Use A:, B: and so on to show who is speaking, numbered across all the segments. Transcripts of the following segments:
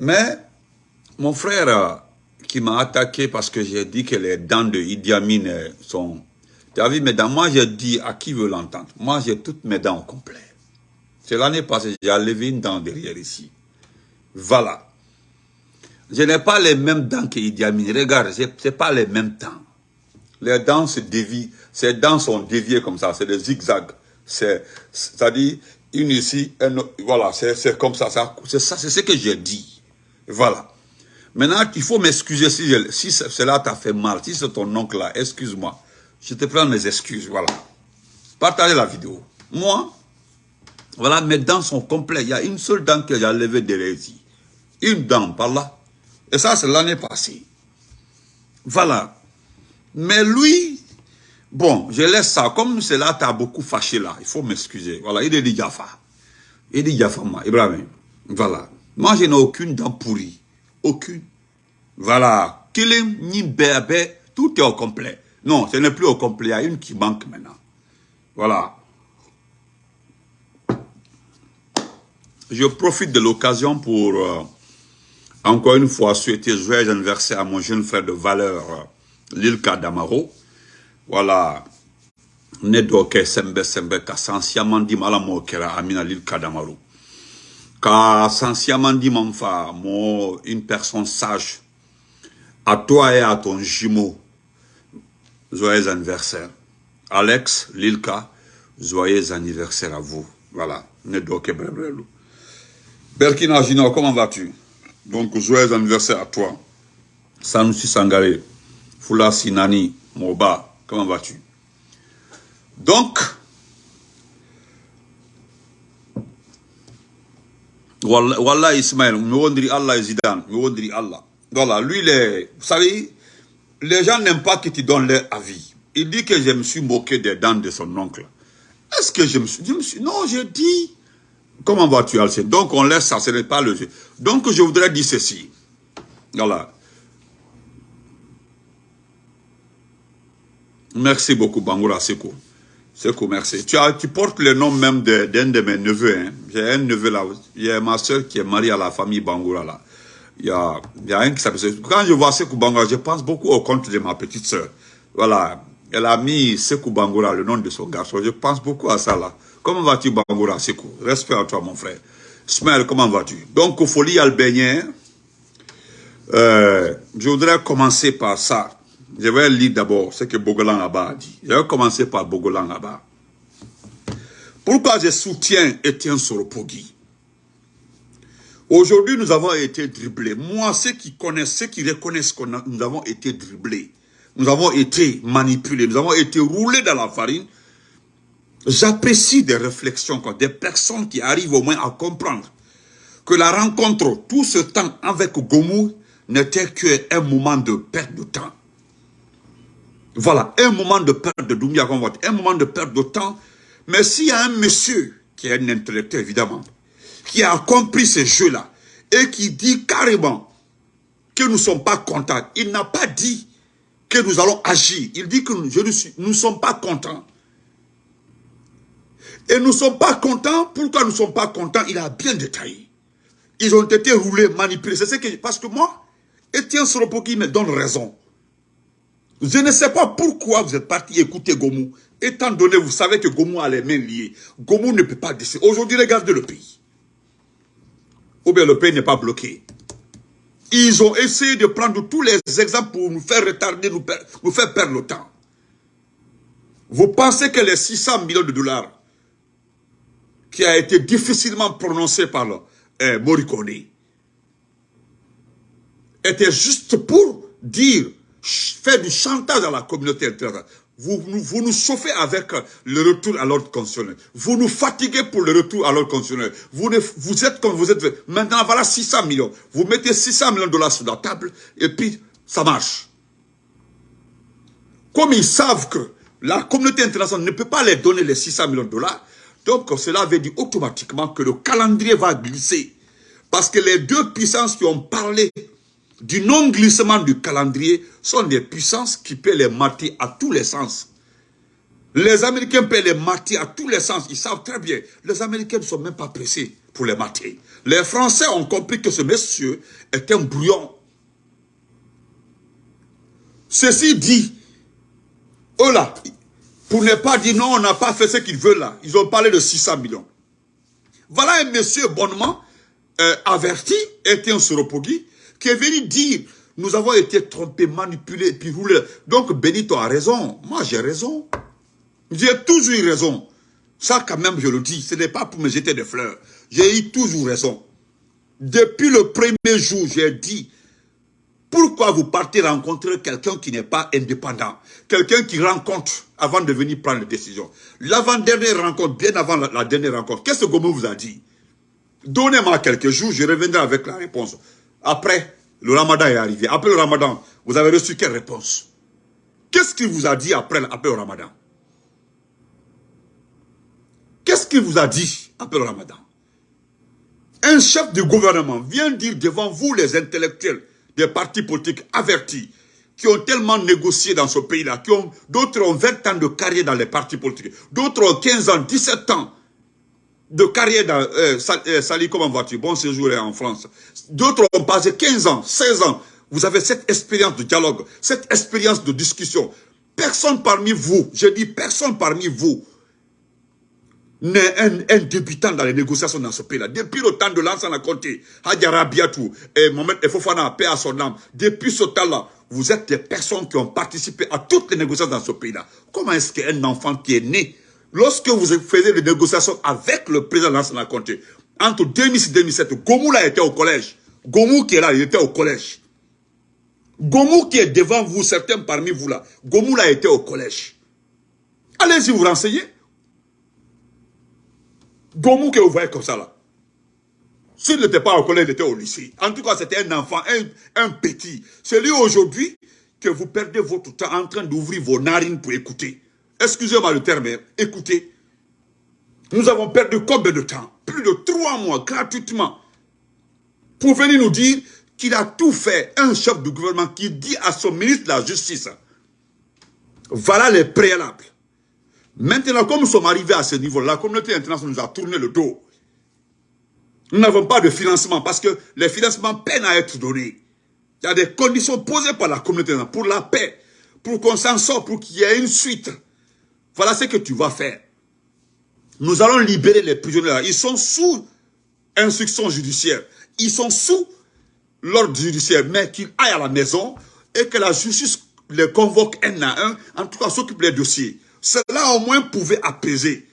A: Mais mon frère qui m'a attaqué parce que j'ai dit que les dents de Idi Amin sont... Tu vu mes dents Moi, j'ai dit à qui veut l'entendre. Moi, j'ai toutes mes dents au complet. C'est l'année passée, j'ai enlevé une dent derrière ici. Voilà. Je n'ai pas les mêmes dents que Idi Amin. Regarde, ce n'est pas les mêmes dents. Les dents se dévient. Ces dents sont déviées comme ça. C'est des zigzags. C'est-à-dire, une ici, une, voilà, c'est comme ça. C'est ça, c'est ce que j'ai dit. Voilà. Maintenant, il faut m'excuser si, si cela t'a fait mal. Si c'est ton oncle là, excuse-moi. Je te prends mes excuses, voilà. Partagez la vidéo. Moi, voilà, mes dents sont complètes. Il y a une seule dent que j'ai enlevée derrière ici. Une dent par là. Et ça, c'est l'année passée. Voilà. Mais lui, bon, je laisse ça. Comme cela t'a beaucoup fâché là, il faut m'excuser. Voilà, il est dit Jaffa. Il dit Jaffa, Ibrahim. Voilà. Moi, je n'ai aucune dent pourrie. Aucune. Voilà. Kilim, ni tout est au complet. Non, ce n'est plus au complet. Il y a une qui manque maintenant. Voilà. Je profite de l'occasion pour, euh, encore une fois, souhaiter joyeux anniversaire à mon jeune frère de valeur, euh, Lilka Damaro. Voilà. Ne doke sembe sembe ka sansiaman di malamo kera amina Lilka Damaro. Ka sansiaman di manfa, mo, une personne sage, à toi et à ton jumeau, joyeux anniversaire. Alex, Lilka, joyeux anniversaire à vous. Voilà. Berkina Junior, comment vas-tu? Donc, joyeux anniversaire à toi. Sanusi Sangare, Fula Sinani, Moba, comment vas-tu? Donc, Wallah Ismaël, me Allah Zidane, me Allah. Voilà, lui, vous savez, les gens n'aiment pas que tu donnes leur avis. Il dit que je me suis moqué des dents de son oncle. Est-ce que je me suis... Je non, j'ai dit... Comment vas-tu, Alcé Donc, on laisse ça, ce n'est pas le jeu. Donc, je voudrais dire ceci. Voilà. Merci beaucoup, Bangoura Seko. Seko, merci. Tu, as, tu portes le nom même d'un de, mes neveux. Hein. J'ai un neveu là. Il y a ma soeur qui est mariée à la famille Bangoura là. Il y a, il y a un qui s'appelle... Quand je vois Sekou Bangoura, je pense beaucoup au compte de ma petite soeur. Voilà. Elle a mis Sekou Bangoura, le nom de son garçon. Je pense beaucoup à ça là. Comment vas-tu, Bangoura Sekou Respect à toi, mon frère. Smell, comment vas-tu? Donc, Folie Albénien, euh, je voudrais commencer par ça. Je vais lire d'abord ce que Bogolan Abba a dit. Je vais commencer par Bogolan Abba. Pourquoi je soutiens Etienne Soropogui Aujourd'hui, nous avons été dribblés. Moi, ceux qui connaissent, ceux qui reconnaissent que nous avons été dribblés, nous avons été manipulés, nous avons été roulés dans la farine, J'apprécie des réflexions, des personnes qui arrivent au moins à comprendre que la rencontre, tout ce temps avec Gomu, n'était qu'un moment de perte de temps. Voilà, un moment de perte de Doumbia, un moment de perte de temps. Mais s'il y a un monsieur, qui est un intellectuel évidemment, qui a compris ce jeu-là, et qui dit carrément que nous ne sommes pas contents, il n'a pas dit que nous allons agir. Il dit que nous ne sommes pas contents. Et nous ne sommes pas contents. Pourquoi nous ne sommes pas contents? Il a bien détaillé. Ils ont été roulés, manipulés. C'est ce que... Parce que moi, Etienne Soropoki me donne raison. Je ne sais pas pourquoi vous êtes parti écouter Gomu. Étant donné, vous savez que Gomu a les mains liées. Gomu ne peut pas décider. Aujourd'hui, regardez le pays. Ou bien le pays n'est pas bloqué. Ils ont essayé de prendre tous les exemples pour nous faire retarder, nous, faire perdre le temps. Vous pensez que les 600 millions de dollars qui a été difficilement prononcé par le, euh, Morricone était juste pour dire, faire du chantage à la communauté internationale. Vous, vous nous chauffez avec le retour à l'ordre constitutionnel. Vous nous fatiguez pour le retour à l'ordre constitutionnel. Vous, vous êtes comme vous êtes. Maintenant, voilà 600 millions. Vous mettez 600 millions de dollars sur la table et puis ça marche. Comme ils savent que la communauté internationale ne peut pas les donner les 600 millions de dollars, donc cela veut dire automatiquement que le calendrier va glisser. Parce que les deux puissances qui ont parlé du non-glissement du calendrier sont des puissances qui peuvent les mater à tous les sens. Les Américains peuvent les mater à tous les sens. Ils savent très bien. Les Américains ne sont même pas pressés pour les mater. Les Français ont compris que ce monsieur est un brouillon. Ceci dit, eux là, pour ne pas dire non, on n'a pas fait ce qu'ils veulent là, ils ont parlé de 600 millions. Voilà un monsieur bonnement, euh, averti, était un Soropogui, qui est venu dire, nous avons été trompés, manipulés, puis roulés. Donc Benito a raison, moi j'ai raison. J'ai toujours eu raison. Ça quand même je le dis, ce n'est pas pour me jeter des fleurs. J'ai eu toujours raison. Depuis le premier jour, j'ai dit, pourquoi vous partez rencontrer quelqu'un qui n'est pas indépendant? Quelqu'un qui rencontre avant de venir prendre les décisions. L'avant-dernière rencontre, bien avant la, dernière rencontre, qu'est-ce que Gomu vous a dit? Donnez-moi quelques jours, je reviendrai avec la réponse. Après, le ramadan est arrivé. Après le ramadan, vous avez reçu quelle réponse? Qu'est-ce qu'il vous a dit après, après le ramadan? Qu'est-ce qu'il vous a dit après le ramadan? Un chef de gouvernement vient dire devant vous les intellectuels des partis politiques avertis qui ont tellement négocié dans ce pays-là, qui d'autres ont 20 ans de carrière dans les partis politiques, d'autres ont 15 ans, 17 ans de carrière dans euh, euh Sali, comment vas-tu? Bon séjour en France. D'autres ont passé 15 ans, 16 ans. Vous avez cette expérience de dialogue, cette expérience de discussion. Personne parmi vous, je dis personne parmi vous, n'est un, débutant dans les négociations dans ce pays-là. Depuis le temps de l'ancien Conté, Hadjara Biatou et Mohamed Efofana, paix à son âme, depuis ce temps-là, vous êtes des personnes qui ont participé à toutes les négociations dans ce pays-là. Comment est-ce qu'un enfant qui est né, lorsque vous faisiez les négociations avec le président Lansana Conté, entre 2006 et 2007, Gomou là était au collège. Gomou qui est là, il était au collège. Gomou qui est devant vous, certains parmi vous là, Gomou là était au collège. Allez-y vous renseigner. Gomou que vous voyez comme ça là. S'il n'était pas au collège, il était au lycée. En tout cas, c'était un enfant, un, un petit. C'est lui aujourd'hui que vous perdez votre temps en train d'ouvrir vos narines pour écouter. Excusez-moi le terme, écoutez. Nous avons perdu combien de temps? Plus de trois mois gratuitement pour venir nous dire qu'il a tout fait. Un chef du gouvernement qui dit à son ministre de la Justice, voilà les préalables. Maintenant, comme nous sommes arrivés à ce niveau, la communauté internationale nous a tourné le dos. Nous n'avons pas de financement parce que les financements peinent à être donnés. Il y a des conditions posées par la communauté pour la paix, pour qu'on s'en sorte, pour qu'il y ait une suite. Voilà ce que tu vas faire. Nous allons libérer les prisonniers. Ils sont sous instruction judiciaire. Ils sont sous l'ordre judiciaire, mais qu'ils aillent à la maison et que la justice les convoque un à un, en tout cas s'occupe des dossiers. Cela au moins pouvait apaiser.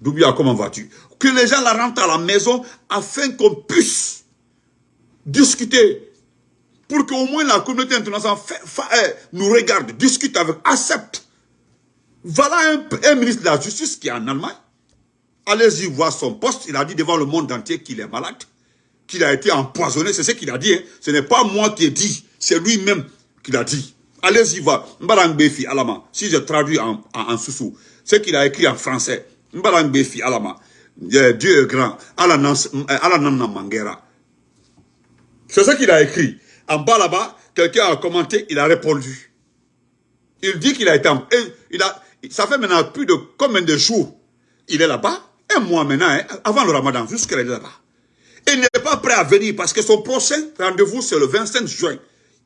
A: Doubia, comment vas-tu? Que les gens la rentrent à la maison afin qu'on puisse discuter. Pour qu'au moins la communauté internationale eh, nous regarde, discute avec, accepte. Voilà un, ministre de la Justice qui est en Allemagne. Allez-y voir son poste. Il a dit devant le monde entier qu'il est malade, qu'il a été empoisonné. C'est ce qu'il a dit. Hein. Ce n'est pas moi qui ai dit, c'est lui-même qui l'a dit. Allez-y voir. Mbarangbefi Alama. Si je traduis en, en, sous ce qu'il a écrit en français. Mbarangbefi Alama. Dieu est grand. Alanana Mangera. C'est ce qu'il a écrit. En bas là-bas, quelqu'un a commenté, il a répondu. Il dit qu'il a été... Il ça fait maintenant plus de combien de jours il est là-bas? Un mois maintenant, hein, avant le ramadan, jusqu'à là-bas. Il n'est pas prêt à venir parce que son prochain rendez-vous, c'est le 25 juin.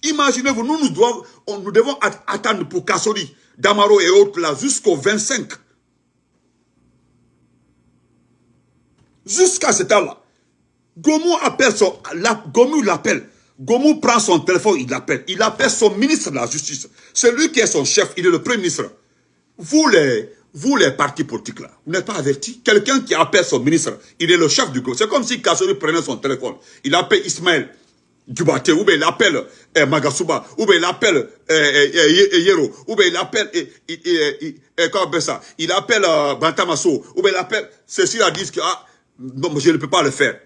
A: Imaginez-vous, nous, nous, devons, attendre pour Kassori, Damaro et autres là jusqu'au 25. Jusqu'à ce temps-là. Gomu appelle son, Gomu l'appelle. Gomu prend son téléphone, il l'appelle. Il appelle son ministre de la Justice. C'est lui qui est son chef, il est le premier ministre. Vous les, vous les partis politiques là, vous n'êtes pas avertis Quelqu'un qui appelle son ministre, il est le chef du groupe. C'est comme si Kassori prenait son téléphone. Il appelle Ismaël. Dubate, ou bien il appelle eh, Magasuba, ou bien il appelle eh, eh, Yero, ou bien il appelle, comment ça, il appelle euh, Bantamaso, ou bien il appelle, ceux-ci dit que ah, non, je ne peux pas le faire.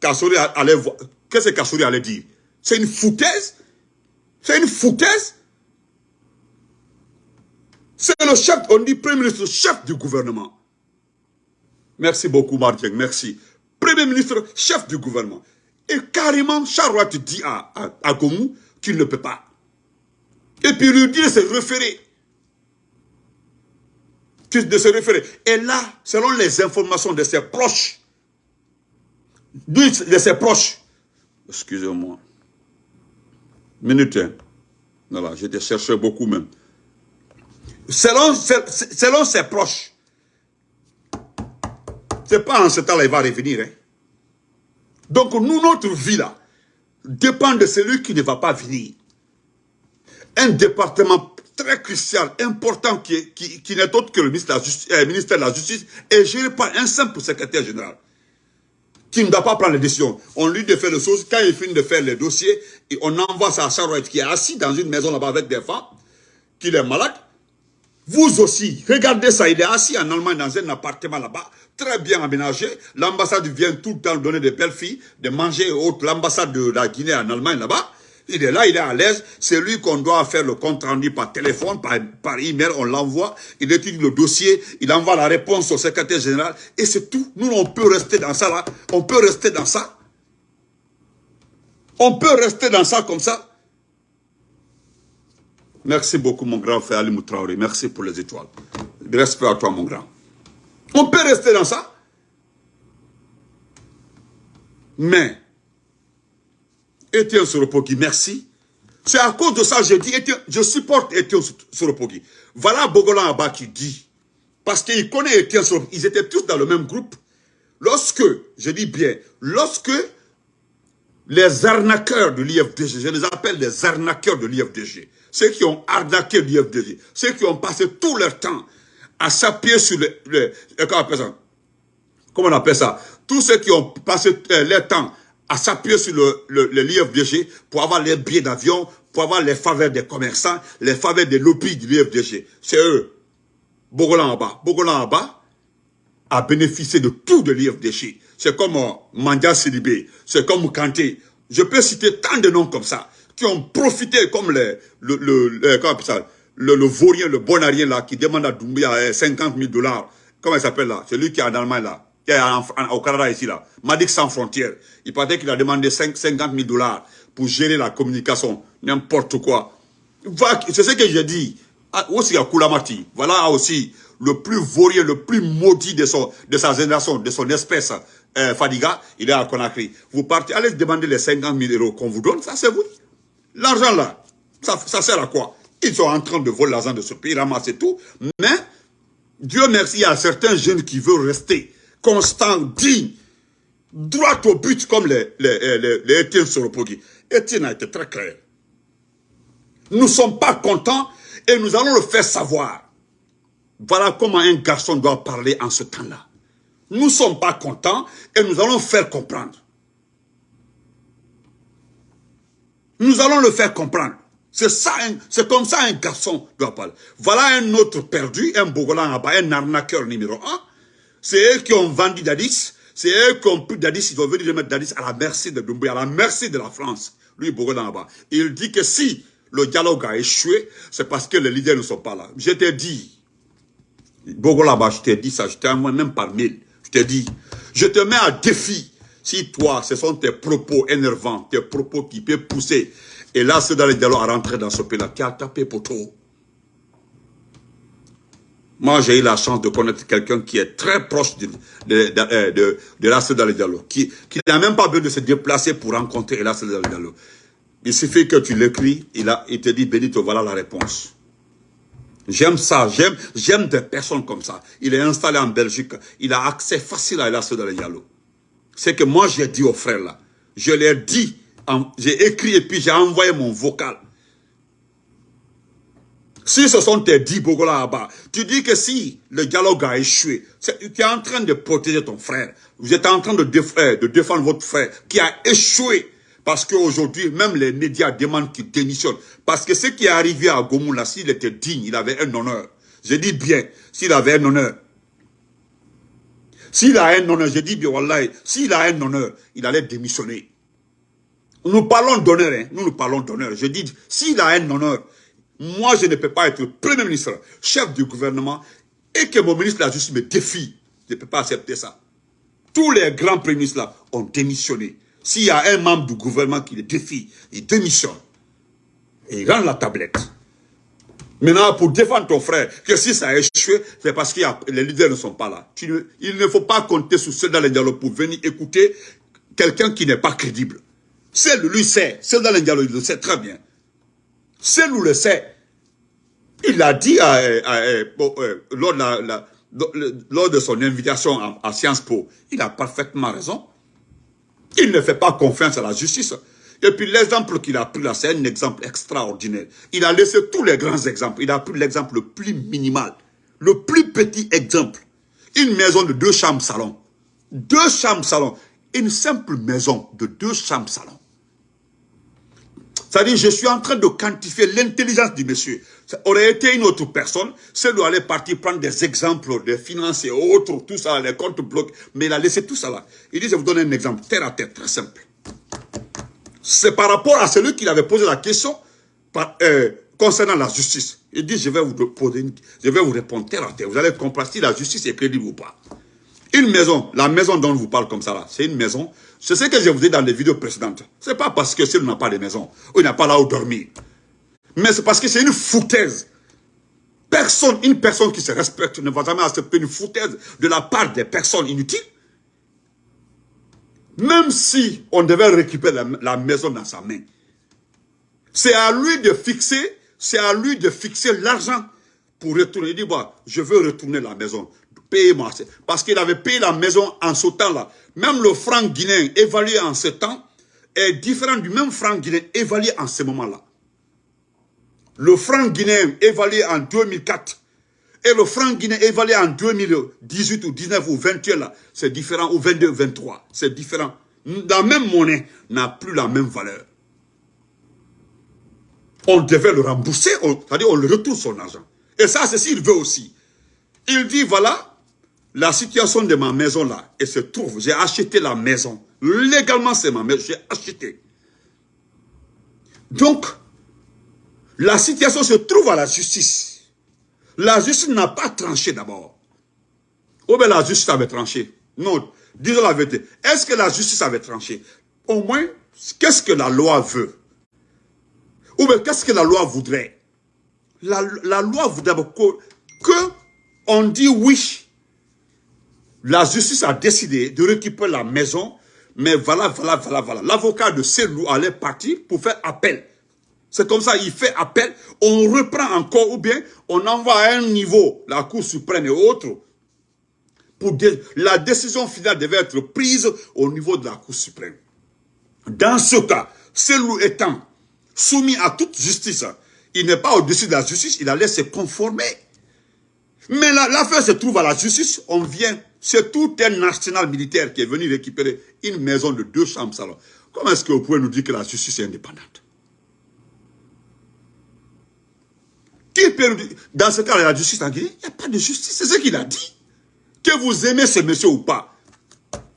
A: Kassouri allait voir, qu'est-ce que Kassouri allait dire? C'est une foutaise? C'est une foutaise? C'est le chef, on dit Premier ministre, chef du gouvernement. Merci beaucoup Martin, merci. Premier ministre, chef du gouvernement. Et carrément, Charlotte dit à, à, Gomu qu'il ne peut pas. Et puis lui dit de se référer. de se référer. Et là, selon les informations de ses proches, de ses proches, excusez-moi, minute, hein. voilà, j'étais cherché beaucoup même. Selon, selon ses proches, c'est pas en ce temps-là il va revenir. Hein. Donc nous, notre vie là, dépend de celui qui ne va pas venir. Un département très crucial, important, qui, qui, n'est autre que le ministère de, la Justice, euh, ministère de la Justice, est géré par un simple secrétaire général qui ne doit pas prendre les décisions. On lui fait les choses, quand il finit de faire les dossiers, et on envoie ça à Charouette qui est assis dans une maison là-bas avec des femmes, qui est malade. Vous aussi, regardez ça, il est assis en Allemagne dans un appartement là-bas, très bien aménagé. L'ambassade vient tout le temps donner des belles filles, de manger et autres. L'ambassade de la Guinée en Allemagne là-bas, il est là, il est à l'aise. C'est lui qu'on doit faire le compte rendu par téléphone, par, par email, on l'envoie. Il étudie le dossier, il envoie la réponse au secrétaire général. Et c'est tout. Nous, on peut rester dans ça là. On peut rester dans ça. On peut rester dans ça comme ça. Merci beaucoup, mon grand frère Ali Moutraori. Merci pour les étoiles. Respect à toi, mon grand. On peut rester dans ça. Mais, Etienne Soropoki, merci. C'est à cause de ça que je dis, je supporte Etienne Soropoki. Voilà Bogolan Abba qui dit, parce qu'il connaît Etienne Soropoki, ils étaient tous dans le même groupe. Lorsque, je dis bien, lorsque les arnaqueurs de l'IFDG, je les appelle les arnaqueurs de l'IFDG, ceux qui ont arnaqué l'IFDG, ceux qui ont passé tout leur temps à s'appuyer sur le, comment on appelle ça? Comment on appelle ça? Tous ceux qui ont passé euh, leur temps à s'appuyer sur le, l'IFDG pour avoir les billets d'avion, pour avoir les faveurs des commerçants, les faveurs des lobbies du l'IFDG. C'est eux. Bogolan en bas. Bogolan a bénéficié de tout de l'IFDG. C'est comme euh, Mandia Sidibé, c'est comme Kanté. Je peux citer tant de noms comme ça, qui ont profité comme les, le, le, le, comment ça, vaurien, le bonarien là, qui demande à Doumbia 50 000 dollars. Comment il s'appelle là? Celui qui est en Allemagne là, qui est au Canada ici là. Madik sans frontières. Il paraît qu'il a demandé 5, 50 000 dollars pour gérer la communication. N'importe quoi. C'est ce que j'ai dit. Ah, aussi à Koulamati? Voilà aussi le plus vaurien, le plus maudit de, son, de sa génération, de son espèce, euh, Fadiga, il est à Conakry. Vous partez, allez demander les 50 000 euros qu'on vous donne, ça c'est vous. L'argent là, ça, sert à quoi? Ils sont en train de voler l'argent de ce pays, ramasser tout. Mais, Dieu merci, il y a certains jeunes qui veulent rester constants, dignes, droit au but, comme les, les, les, les Étienne Soropogi. Étienne a été très clair. Nous ne sommes pas contents et nous allons le faire savoir. Voilà comment un garçon doit parler en ce temps-là. Nous ne sommes pas contents et nous allons faire comprendre. Nous allons le faire comprendre. C'est comme ça un garçon doit parler. Voilà un autre perdu, un Bogolan un arnaqueur numéro un. C'est eux qui ont vendu Dadis. C'est eux qui ont pris Dadis. Ils ont venu remettre Dadis à la merci de Doumbouya, à la merci de la France. Lui, Bogolan Il dit que si le dialogue a échoué, c'est parce que les leaders ne sont pas là. Je t'ai dit, Bogolan je t'ai dit ça, je t'ai envoyé même par mail. Je t'ai dit, je te mets à défi. Si toi, ce sont tes propos énervants, tes propos qui peuvent pousser et là, c'est à rentrer dans ce pays-là, qui a tapé pour tout. Moi, j'ai eu la chance de connaître quelqu'un qui est très proche de, de, de, dialogues, qui, qui n'a même pas besoin de se déplacer pour rencontrer les dialogues. Il suffit que tu l'écris, il, il te dit, Benito, voilà la réponse. J'aime ça, j'aime des personnes comme ça. Il est installé en Belgique, il a accès facile à Elas dans C'est que moi, j'ai dit aux frères là, je leur dit, j'ai écrit et puis j'ai envoyé mon vocal. Si ce sont tes dix Bogola là-bas, tu dis que si le dialogue a échoué, tu es en train de protéger ton frère. Vous êtes en train de, de défendre votre frère qui a échoué. Parce qu'aujourd'hui, même les médias demandent qu'il démissionne. Parce que ce qui est arrivé à Gomoula, s'il était digne, il avait un honneur. Je dis bien, s'il avait un honneur. S'il a un honneur, bien, Wallah, s'il a un honneur, il allait démissionner. Nous parlons d'honneur, hein. nous nous parlons d'honneur. Je dis, s'il a un honneur, moi je ne peux pas être Premier ministre, chef du gouvernement, et que mon ministre de la Justice me défie. Je ne peux pas accepter ça. Tous les grands premiers ministres là ont démissionné. S'il y a un membre du gouvernement qui le défie, il démissionne. Et il rend la tablette. Maintenant, pour défendre ton frère, que si ça a échoué, c'est parce que les leaders ne sont pas là. il ne faut pas compter sur ceux dans les dialogues pour venir écouter quelqu'un qui n'est pas crédible. Celle lui sait, ceux dans les dialogues, le sait très bien. Celle le sait. Il l'a dit lors, de son invitation à Sciences Po. Il a parfaitement raison. Il ne fait pas confiance à la justice. Et puis l'exemple qu'il a pris là, c'est un exemple extraordinaire. Il a laissé tous les grands exemples. Il a pris l'exemple le plus minimal. Le plus petit exemple. Une maison de deux chambres salon. Deux chambres salon. Une simple maison de deux chambres salon. C'est-à-dire, je suis en train de quantifier l'intelligence du monsieur. Ça aurait été une autre personne, celui allait partir prendre des exemples des finances et autres, tout ça, les comptes blocs, mais il a laissé tout ça là. Il dit, je vous donne un exemple, terre à terre, très simple. C'est par rapport à celui qui avait posé la question euh, concernant la justice. Il dit, je vais vous poser je vais vous répondre terre à terre. Vous allez comprendre si la justice est crédible ou pas. Une maison, la maison dont je vous parle comme ça là, c'est une maison. C'est ce que je vous ai dans les vidéos précédentes. C'est pas parce que celui n'a pas de maison, ou il n'a pas là où dormir. Mais c'est parce que c'est une foutaise. Personne, une personne qui se respecte ne va jamais accepter une foutaise de la part des personnes inutiles. Même si on devait récupérer la, maison dans sa main. C'est à lui de fixer, c'est à lui de fixer l'argent pour retourner. Il dit, je veux retourner la maison payez-moi. Parce qu'il avait payé la maison en ce temps-là. Même le franc guinéen évalué en ce temps est différent du même franc guinéen évalué en ce moment-là. Le franc guinéen évalué en 2004 et le franc guinéen évalué en 2018 ou 19 ou 21 là, c'est différent, ou 22, 23, c'est différent. La même monnaie n'a plus la même valeur. On devait le rembourser, c'est-à-dire on le retourne son argent. Et ça, c'est s'il veut aussi. Il dit, voilà, la situation de ma maison là, elle se trouve, j'ai acheté la maison. Légalement, c'est ma maison, j'ai acheté. Donc, la situation se trouve à la justice. La justice n'a pas tranché d'abord. Ou bien la justice avait tranché Non, disons la vérité. Est-ce que la justice avait tranché? Au moins, qu'est-ce que la loi veut? Ou bien qu'est-ce que la loi voudrait? La, la loi voudrait que, que on dit oui la justice a décidé de récupérer la maison, mais voilà, voilà, voilà, voilà. L'avocat de Selou allait partir pour faire appel. C'est comme ça, il fait appel, on reprend encore, ou bien on envoie à un niveau, la Cour suprême et autres, pour la décision finale devait être prise au niveau de la Cour suprême. Dans ce cas, Selou étant soumis à toute justice, il n'est pas au-dessus de la justice, il allait se conformer. Mais l'affaire se trouve à la justice, on vient c'est tout un arsenal militaire qui est venu récupérer une maison de deux chambres salon. Comment est-ce que vous pouvez nous dire que la justice est indépendante? Qui Dans ce cas, la justice en Guinée, il n'y a pas de justice. C'est ce qu'il a dit. Que vous aimez ce monsieur ou pas.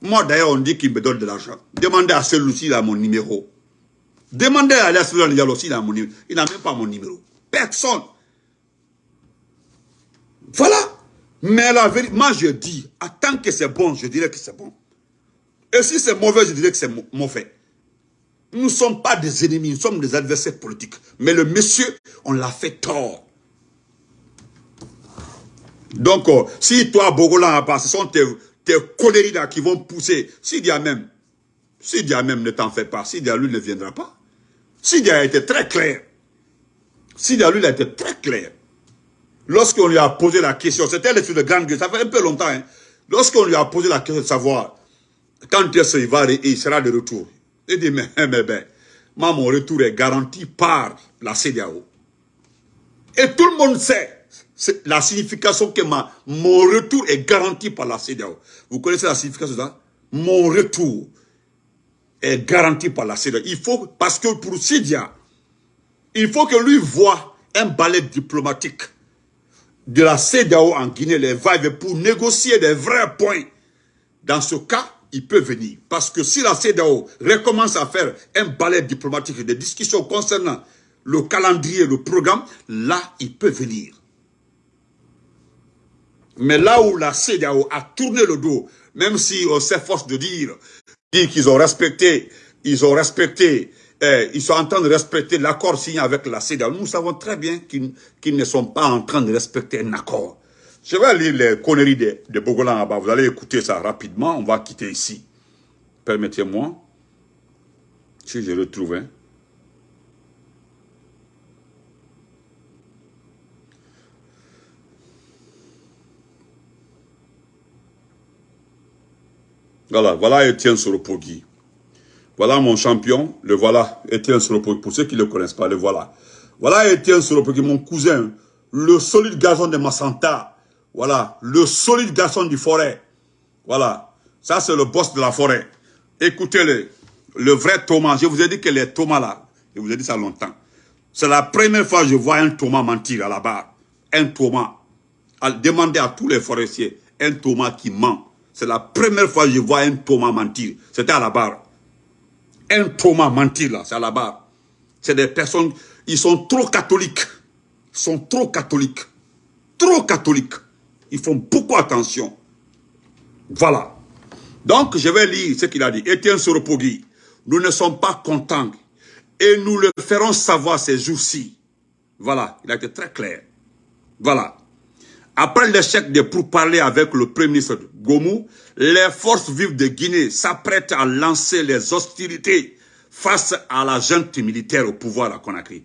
A: Moi, d'ailleurs, on dit qu'il me donne de l'argent. Demandez à celui s'il a mon numéro. Demandez à Alias Diallo s'il a mon numéro. Il n'a même pas mon numéro. Personne. Voilà. Mais la vérité, moi je dis, tant que c'est bon, je dirais que c'est bon. Et si c'est mauvais, je dirais que c'est mauvais. Nous ne sommes pas des ennemis, nous sommes des adversaires politiques. Mais le monsieur, on l'a fait tort. Donc, euh, si toi, Bogolan, ce sont tes, tes coléries là qui vont pousser, si Dia même, si Dia même ne t'en fait pas, si Dia lui ne viendra pas, si Dia a été très clair, si Dia lui a été très clair, lorsqu'on lui a posé la question, c'était sur de grande gueule, ça fait un peu longtemps, hein, lorsqu'on lui a posé la question de savoir quand est-ce va et il sera de retour, il dit, mais, mais, ben, moi, mon retour est garanti par la CDAO. Et tout le monde sait la signification que mon retour est garanti par la CDAO. Vous connaissez la signification de ça? Mon retour est garanti par la CDAO. Il faut, parce que pour Sidia, il faut que lui voit un balai diplomatique de la CEDAO en Guinée, les va pour négocier des vrais points. Dans ce cas, il peut venir. Parce que si la CEDAO recommence à faire un balai diplomatique, des discussions concernant le calendrier, le programme, là, il peut venir. Mais là où la CEDAO a tourné le dos, même si on s'efforce de dire, dire qu'ils ont respecté, ils ont respecté eh, ils sont en train de respecter l'accord signé avec la CEDEAO. Nous savons très bien qu'ils ne sont pas en train de respecter un accord. Je vais lire les conneries de, de Bogolan là-bas. Vous allez écouter ça rapidement. On va quitter ici. Permettez-moi. Si je retrouve. Hein. Voilà, voilà Étienne Soropogui. Voilà mon champion, le voilà, Étienne Soropogui. Pour ceux qui ne le connaissent pas, le voilà. Voilà Étienne Soropogui, mon cousin, le solide gazon de Massanta. Voilà, le solide garçon du forêt. Voilà, ça c'est le boss de la forêt. Écoutez-le, le vrai Thomas. Je vous ai dit que les Thomas là, je vous ai dit ça longtemps. C'est la première fois que je vois un Thomas mentir à la barre. Un Thomas. Demandez à tous les forestiers, un Thomas qui ment. C'est la première fois que je vois un Thomas mentir. C'était à la barre. Un Thomas mentir là, c'est à la barre. C'est des personnes, ils sont trop catholiques. Ils sont trop catholiques. Trop catholiques. Ils font beaucoup attention. Voilà. Donc, je vais lire ce qu'il a dit. Étienne Soropogui, nous ne sommes pas contents et nous le ferons savoir ces jours-ci. Voilà, il a été très clair. Voilà. Après l'échec de pourparlers avec le Premier ministre Gomou, les forces vives de Guinée s'apprêtent à lancer les hostilités face à la junte militaire au pouvoir à Conakry.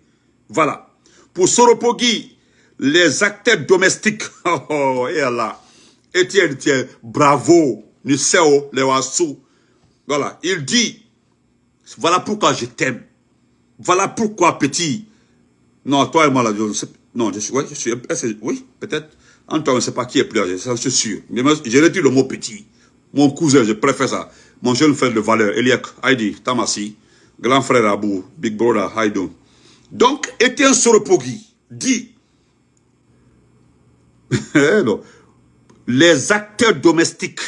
A: Voilà. Pour Soropogui, les acteurs domestiques, oh, oh, et Allah, Etienne, tiens, bravo, Niseo, Lewasu. Voilà, il dit, voilà pourquoi je t'aime. Voilà pourquoi, petit. Non, toi et moi, là, je non, je suis, ouais, je suis, oui, peut-être. Antoine, je ne sais pas qui est plus âgé, ça, suis sûr. Mais je le mot petit. Mon cousin, je préfère ça. Mon jeune frère de valeur, Eliak, Heidi, Tamasi, grand frère Abou, Big Brother, Haïdou. Donc, Etienne Soropogui dit, Eh, les acteurs domestiques,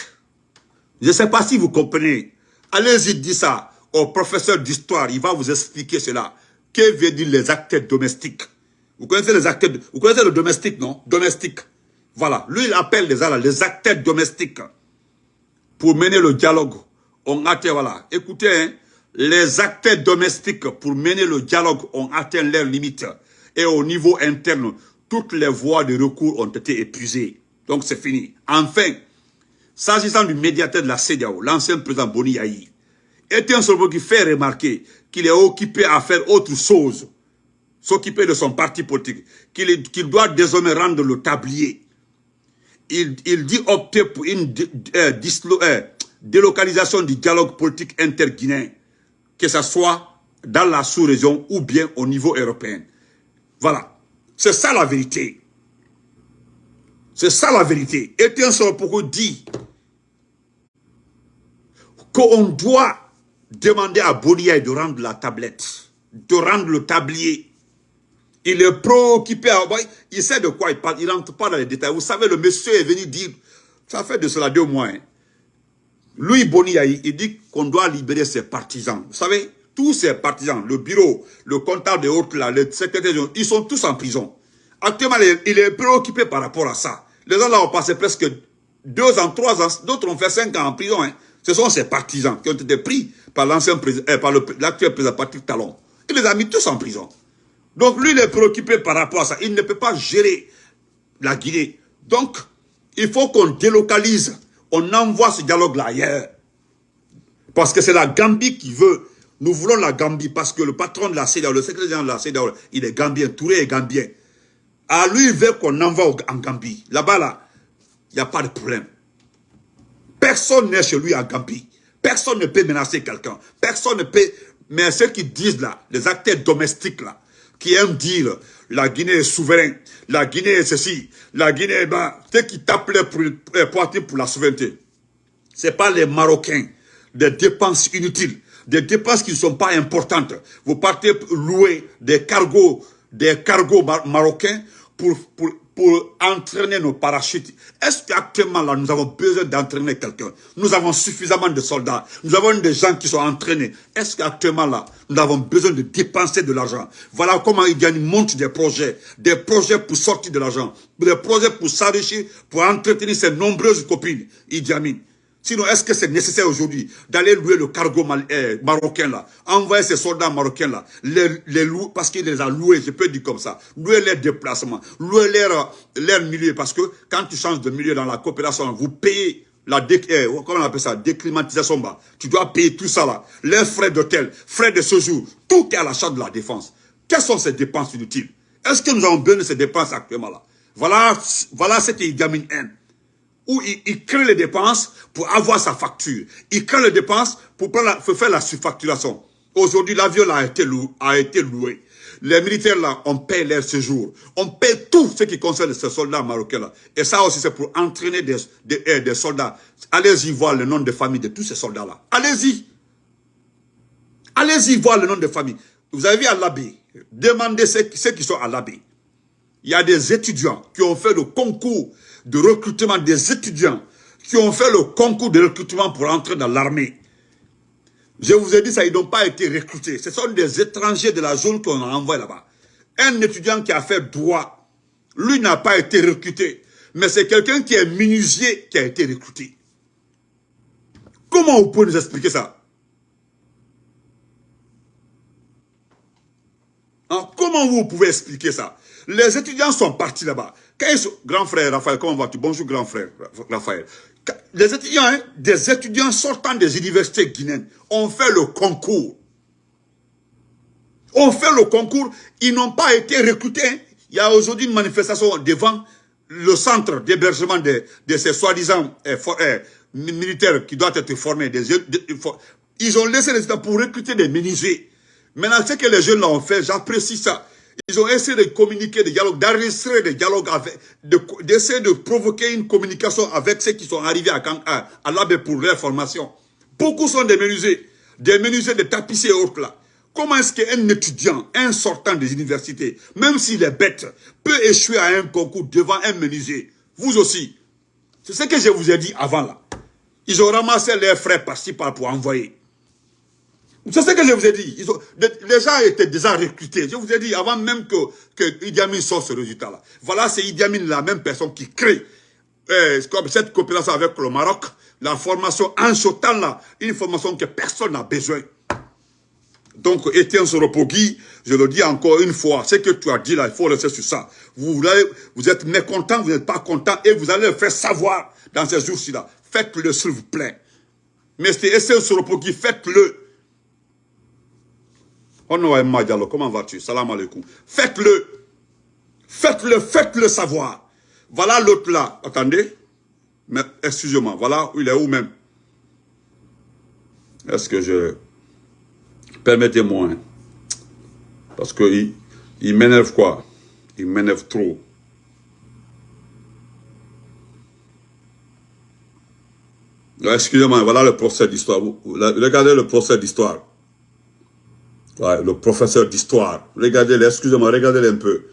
A: je ne sais pas si vous comprenez, allez-y dire ça au professeur d'histoire, il va vous expliquer cela. Que veut dire les acteurs domestiques? Vous connaissez les acteurs, vous connaissez le domestique, non? Domestique. Voilà, lui il appelle les, les acteurs domestiques pour mener le dialogue. On atteint, voilà, écoutez, hein, les acteurs domestiques pour mener le dialogue ont atteint leurs limites. Et au niveau interne, toutes les voies de recours ont été épuisées. Donc c'est fini. Enfin, s'agissant du médiateur de la CEDEAO, l'ancien président Boni Yahi, était un qui fait remarquer qu'il est occupé à faire autre chose, s'occuper de son parti politique, qu'il doit désormais rendre le tablier. Il, dit opter pour une euh, euh, délocalisation du dialogue politique interguinéen, que ce soit dans la sous-région ou bien au niveau européen. Voilà. C'est ça la vérité. C'est ça la vérité. Etienne pourquoi dit qu'on doit demander à Bonia de rendre la tablette, de rendre le tablier. Il est préoccupé, il sait de quoi il parle, il rentre pas dans les détails. Vous savez, le monsieur est venu dire, ça fait de cela deux mois. Hein. Lui, Bonia, il dit qu'on doit libérer ses partisans. Vous savez, tous ces partisans, le bureau, le comptable de haute, là, le secrétaire, ils sont tous en prison. Actuellement, il est préoccupé par rapport à ça. Les gens là ont passé presque deux ans, trois ans, d'autres ont fait cinq ans en prison. Hein. Ce sont ces partisans qui ont été pris par l'ancien président, euh, par l'actuel président Patrick Talon. Il les a mis tous en prison. Donc lui, il est préoccupé par rapport à ça. Il ne peut pas gérer la Guinée. Donc, il faut qu'on délocalise. On envoie ce dialogue-là ailleurs. Parce que c'est la Gambie qui veut nous voulons la Gambie parce que le patron de la CEDAW, le secrétaire de la CEDAW, il est gambien, Touré est gambien. À lui, il veut qu'on envoie en Gambie. Là-bas, là, il n'y a pas de problème. Personne n'est chez lui en Gambie. Personne ne peut menacer quelqu'un. Personne ne peut... Mais ceux qui disent là, les acteurs domestiques là, qui aiment dire la Guinée est souveraine, la Guinée est ceci, la Guinée est... Ben, ceux qui tapent pour, pour, pour la souveraineté, ce pas les Marocains, des dépenses inutiles. Des dépenses qui ne sont pas importantes. Vous partez louer des cargos, des cargos marocains pour, pour, pour entraîner nos parachutes. Est-ce qu'actuellement là, nous avons besoin d'entraîner quelqu'un? Nous avons suffisamment de soldats. Nous avons des gens qui sont entraînés. Est-ce qu'actuellement là, nous avons besoin de dépenser de l'argent? Voilà comment il monte des projets. Des projets pour sortir de l'argent. Des projets pour s'enrichir, pour entretenir ses nombreuses copines. Idi Sinon, est-ce que c'est nécessaire aujourd'hui d'aller louer le cargo eh, marocain là, envoyer ces soldats marocains là, les, louer, parce qu'il les a loués, je peux dire comme ça, louer leurs déplacements, louer leur, leur milieu, parce que quand tu changes de milieu dans la coopération, vous payez la eh, comment on appelle ça, déclimatisation, bah, tu dois payer tout ça là, les frais d'hôtel, frais de séjour, tout est à la charge de la défense. Quelles sont ces dépenses inutiles? Est-ce que nous avons besoin de ces dépenses actuellement là? Voilà, voilà cette gamine haine où il, crée les dépenses pour avoir sa facture. Il crée les dépenses pour, faire la surfacturation. Aujourd'hui, l'avion a été, loué. Les militaires là, on paie leur séjour. On paie tout ce qui concerne ces soldats marocains là. Et ça aussi, c'est pour entraîner eh, des soldats. Allez-y voir le nom de famille de tous ces soldats là. Allez-y. Allez-y voir le nom de famille. Vous avez vu à l'abbé. Demandez ceux, ceux qui sont à l'abbé. Il y a des étudiants qui ont fait le concours de recrutement des étudiants qui ont fait le concours de recrutement pour entrer dans l'armée. Je vous ai dit ça, ils n'ont pas été recrutés. Ce sont des étrangers de la zone qu'on a envoyés là-bas. Un étudiant qui a fait droit, lui n'a pas été recruté. Mais c'est quelqu'un qui est menuisier qui a été recruté. Comment vous pouvez nous expliquer ça? Hein? Comment vous pouvez expliquer ça? Les étudiants sont partis là-bas grand frère Raphaël, comment vas-tu? Bonjour grand frère Raphaël. Les étudiants, des étudiants sortant des universités guinéennes ont fait le concours. Ont fait le concours, ils n'ont pas été recrutés. Il y a aujourd'hui une manifestation devant le centre d'hébergement de, ces soi-disant eh, eh, militaires qui doivent être formés. ils ont laissé les étudiants pour recruter des menuisiers. Maintenant, ce que les jeunes ont fait, j'apprécie ça. Ils ont essayé de communiquer des dialogues, d'enregistrer des dialogues, d'essayer de, provoquer une communication avec ceux qui sont arrivés à, à, à l'AB pour leur formation. Beaucoup sont des menuisiers, des menuisiers, des tapissiers et autres là. Comment est-ce qu'un étudiant, un sortant des universités, même s'il est bête, peut échouer à un concours devant un menuisier? Vous aussi. C'est ce que je vous ai dit avant là. Ils ont ramassé leurs frais par-ci par pour envoyer. C'est ce que je vous ai dit. les gens étaient déjà recrutés. Je vous ai dit avant même que, Idi Amin sorte ce résultat-là. Voilà, c'est Idi Amin, la même personne qui crée euh, cette coopération avec le Maroc. La formation en ce temps-là, une formation que personne n'a besoin. Donc, Étienne Soropogui, je le dis encore une fois, ce que tu as dit là, il faut rester sur ça. Vous, vous êtes mécontent, vous n'êtes pas content, et vous allez le faire savoir dans ces jours-ci là. Faites-le, s'il vous plaît. Mais c'est Étienne Soropogui, faites-le. Oh comment vas-tu? Salam alaikum. Faites-le. Faites-le, faites-le savoir. Voilà l'autre là. Attendez. Mais excusez-moi. Voilà, il est où même? Est-ce que je... Permettez-moi. Hein? Parce que il, m'énerve quoi? Il m'énerve trop. Excusez-moi, voilà le procès d'histoire. Regardez le procès d'histoire le professeur d'histoire. Regardez le excusez-moi, regardez un peu.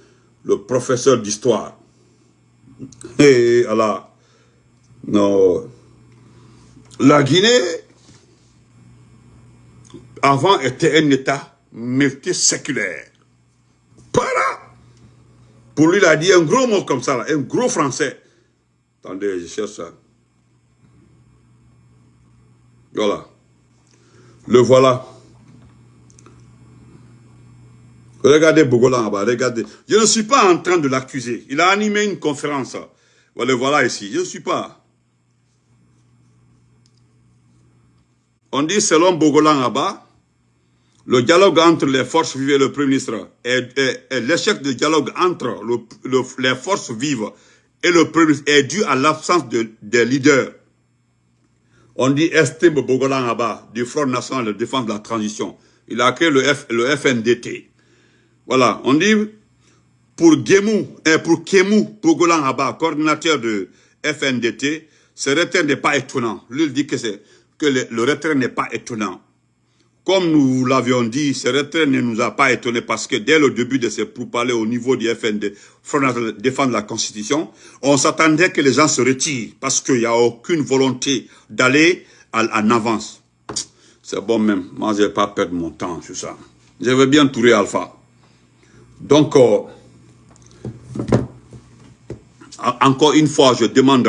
A: Le professeur d'histoire. Et alors, non. La Guinée, avant, était un État multiséculaire. Voilà. Pour lui, il a dit un gros mot comme ça, un gros français. Attendez, je cherche ça. Voilà. Le voilà. Regardez Bogolan là-bas, regardez. Je ne suis pas en train de l'accuser. Il a animé une conférence. Voilà, ici. Je ne suis pas. On dit selon Bogolan là-bas, le dialogue entre les forces vives et le Premier ministre l'échec du dialogue entre les forces vives et le Premier ministre est dû à l'absence de, des leaders. On dit estime Bogolan là-bas du Front National de Défense de la Transition. Il a créé le FNDT. Voilà, on dit pour Gemou, et pour Kemou Pogolan Haba, coordinateur de FNDT, ce retrait n'est pas étonnant. Lui, dit que, le, retrait n'est pas étonnant. Comme nous l'avions dit, ce retrait ne nous a pas étonné parce que dès le début de ces pourparlers au niveau du FND, Front défendre la Constitution, on s'attendait que les gens se retirent parce qu'il n'y a aucune volonté d'aller en avance. C'est bon même, moi je ne vais pas perdre mon temps sur ça. Je veux bien tourner Alpha. Donc, euh, encore une fois, je demande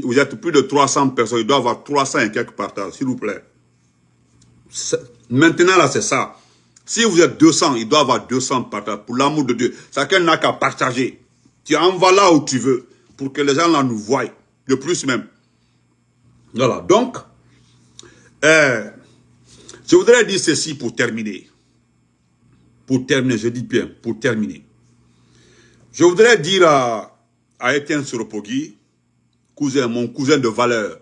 A: vous êtes plus de 300 personnes, il doit y avoir 300 et quelques partages, s'il vous plaît. Maintenant, là, c'est ça. Si vous êtes 200, il doit y avoir 200 partages. Pour l'amour de Dieu, chacun n'a qu'à partager. Tu envoies là où tu veux, pour que les gens là nous voient. De plus même. Voilà, donc, euh, je voudrais dire ceci pour terminer. Pour terminer, je dis bien, pour terminer. Je voudrais dire à, Etienne Soropogui, cousin, mon cousin de valeur,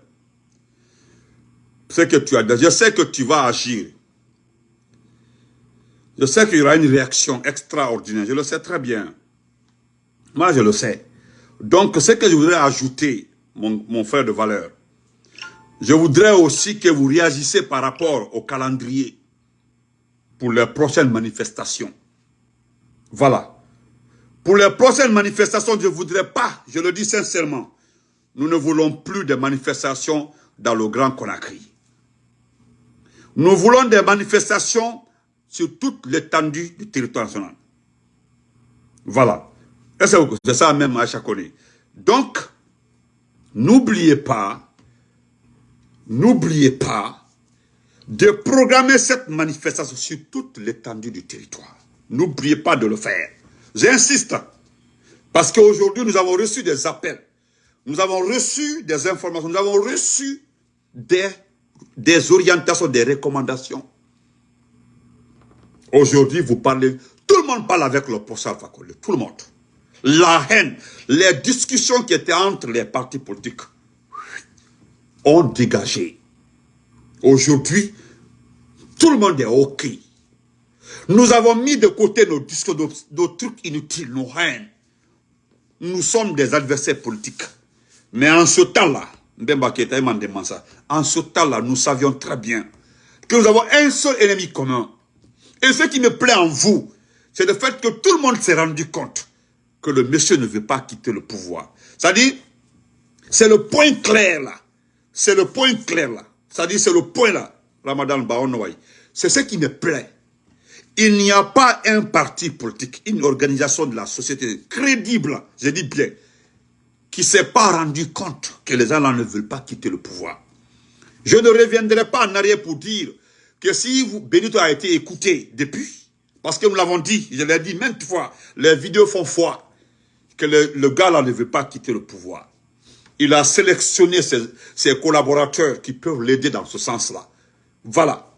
A: ce que tu as je sais que tu vas agir. Je sais qu'il y aura une réaction extraordinaire, je le sais très bien. Moi, je le sais. Donc, ce que je voudrais ajouter, mon frère de valeur, je voudrais aussi que vous réagissez par rapport au calendrier pour les prochaines manifestations. Voilà. Pour les prochaines manifestations, je ne voudrais pas, je le dis sincèrement, nous ne voulons plus de manifestations dans le Grand Conakry. Nous voulons des manifestations sur toute l'étendue du territoire national. Voilà. C'est ça même à chaque année. Donc, n'oubliez pas, n'oubliez pas de programmer cette manifestation sur toute l'étendue du territoire. N'oubliez pas de le faire. J'insiste. Parce qu'aujourd'hui, nous avons reçu des appels. Nous avons reçu des informations. Nous avons reçu des, orientations, des recommandations. Aujourd'hui, vous parlez, tout le monde parle avec le professeur Fakole, tout le monde. La haine, les discussions qui étaient entre les partis politiques ont dégagé. Aujourd'hui, tout le monde est OK. Nous avons mis de côté nos discours, nos, trucs inutiles, nos haines. Nous sommes des adversaires politiques. Mais en ce temps-là, en ce temps-là, nous savions très bien que nous avons un seul ennemi commun. Et ce qui me plaît en vous, c'est le fait que tout le monde s'est rendu compte que le monsieur ne veut pas quitter le pouvoir. C'est-à-dire, c'est le point clair là. C'est le point clair là. C'est-à-dire, c'est le point là, Ramadan Baonouaï. C'est ce qui me plaît. Il n'y a pas un parti politique, une organisation de la société crédible, je dis bien, qui ne s'est pas rendu compte que les gens ne veulent pas quitter le pouvoir. Je ne reviendrai pas en arrière pour dire que si vous, Benito a été écouté depuis, parce que nous l'avons dit, je l'ai dit maintes fois, les vidéos font foi que le, gars là ne veut pas quitter le pouvoir. Il a sélectionné ses, collaborateurs qui peuvent l'aider dans ce sens-là. Voilà.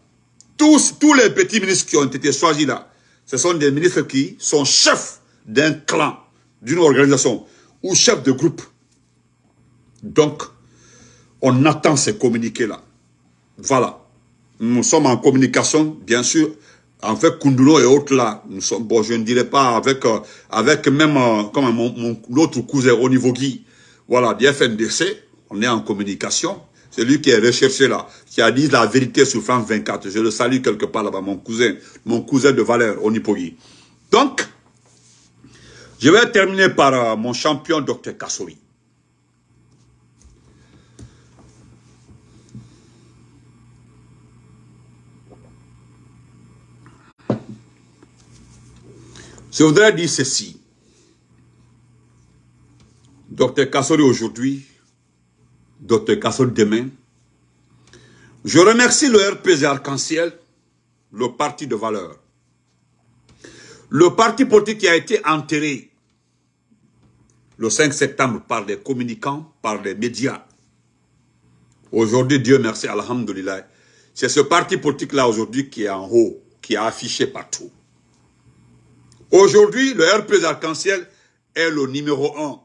A: Tous, tous les petits ministres qui ont été choisis là, ce sont des ministres qui sont chefs d'un clan, d'une organisation, ou chefs de groupe. Donc, on attend ces communiqués-là. Voilà. Nous sommes en communication, bien sûr, fait, Kundulo et autres là, nous sommes, je ne dirais pas avec, euh, avec même, euh, comme mon, mon l'autre cousin au niveau Guy, voilà, du FNDC, on est en communication. C'est lui qui est recherché là, qui a dit la vérité sur France 24. Je le salue quelque part là-bas, mon cousin, mon cousin de valeur, Onipogi. Donc, je vais terminer par euh, mon champion, Dr Kassori. Je voudrais dire ceci. Docteur Kassori aujourd'hui, Docteur Kassori demain. Je remercie le RPG Arc-en-Ciel, le parti de valeur. Le parti politique qui a été enterré le 5 septembre par les communicants, par les médias. Aujourd'hui, Dieu merci, Alhamdulillah. C'est ce parti politique-là aujourd'hui qui est en haut, qui est affiché partout. Aujourd'hui, le RPG Arc-en-Ciel est le numéro un,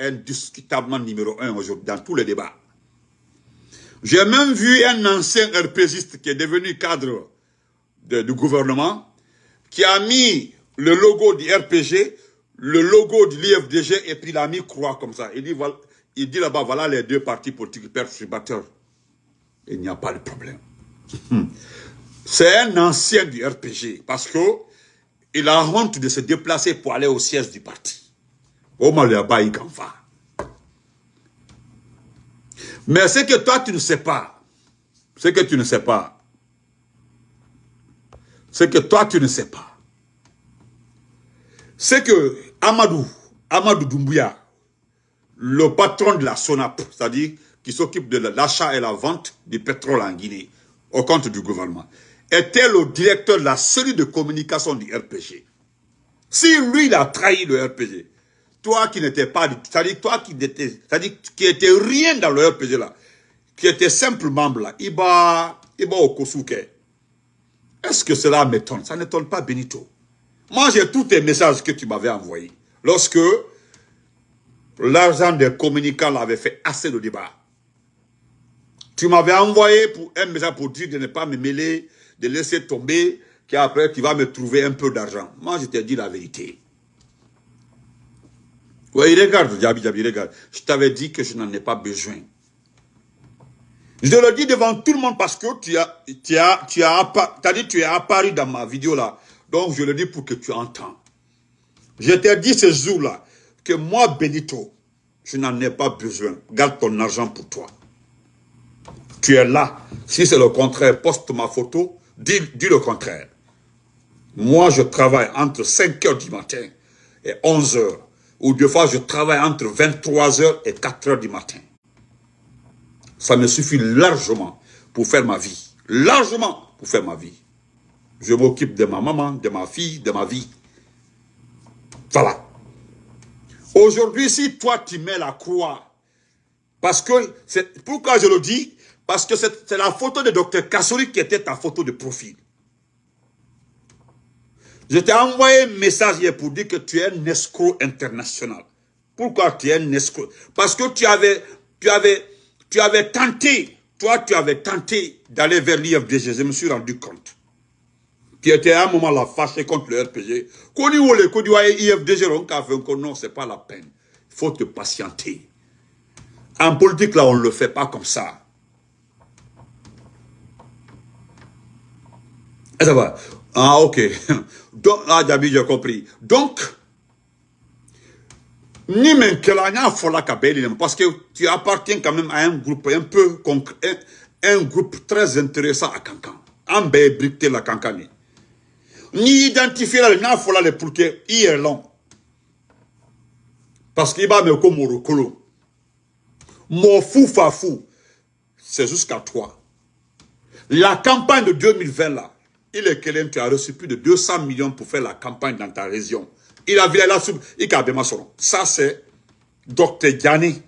A: indiscutablement numéro un aujourd'hui dans tous les débats. J'ai même vu un ancien RPGiste qui est devenu cadre du gouvernement, qui a mis le logo du RPG, le logo du l'IFDG, et puis il a mis croix comme ça. Il dit, il dit là-bas, voilà les deux partis politiques perturbateurs. Il n'y a pas de problème. C'est un ancien du RPG, parce que il a honte de se déplacer pour aller au siège du parti. Mais ce que toi tu ne sais pas, ce que tu ne sais pas, ce que toi tu ne sais pas, c'est que Amadou, Amadou Doumbouya, le patron de la SONAP, c'est-à-dire qui s'occupe de l'achat et la vente du pétrole en Guinée, au compte du gouvernement, était le directeur de la série de communication du RPG. Si lui, il a trahi le RPG, toi qui n'étais pas, c'est-à-dire toi qui n'étais, c'est-à-dire qui était rien dans le RPG là, qui était simple membre là, il va, il va au Kosuke. Est-ce que cela m'étonne? Ça n'étonne pas Benito. Moi, j'ai tous tes messages que tu m'avais envoyés. Lorsque l'argent des communicants avait fait assez de débat. Tu m'avais envoyé pour un message pour dire de ne pas me mêler, de laisser tomber, qu'après tu vas me trouver un peu d'argent. Moi, je t'ai dit la vérité. Oui, regarde, Djabi, Djabi, regarde. Je t'avais dit que je n'en ai pas besoin. Je le dis devant tout le monde parce que tu as, tu as, tu as, as dit tu es apparu dans ma vidéo là. Donc je le dis pour que tu entends. Je t'ai dit ce jour-là que moi, Benito, je n'en ai pas besoin. Garde ton argent pour toi. Tu es là. Si c'est le contraire, poste ma photo, dis, dis le contraire. Moi, je travaille entre 5 heures du matin et 11 heures. Ou deux fois, je travaille entre 23 heures et 4 heures du matin. Ça me suffit largement pour faire ma vie. Largement pour faire ma vie. Je m'occupe de ma maman, de ma fille, de ma vie. Voilà. Aujourd'hui, si toi tu mets la croix, parce que, pourquoi je le dis? Parce que c'est la photo de Dr Kassori qui était ta photo de profil. Je t'ai envoyé un message hier pour dire que tu es un escroc international. Pourquoi tu es un escroc? Parce que tu avais, tu avais, tu avais tenté, toi tu avais tenté d'aller vers l'IFDG, je me suis rendu compte. Tu étais à un moment là fâché contre le RPG. Qu'on y IFDG, non, c'est pas la peine. Il faut te patienter. En politique, là, on ne le fait pas comme ça. Et ça va. Ah, ok. Donc, ah, Dabi, j'ai compris. Donc, ni même que parce que tu appartiens quand même à un groupe un peu un, un groupe très intéressant à Kankan. En bricté la Kankani. Ni identifier la n'a fola le pour que est long. Parce qu'il va me comme Morokolo. Mon fou fa fou. C'est jusqu'à toi. La campagne de 2020 là, il est quelqu'un, tu as reçu plus de 200 millions pour faire la campagne dans ta région. Il a vu la soupe, il a Ça, c'est Dr Gianni.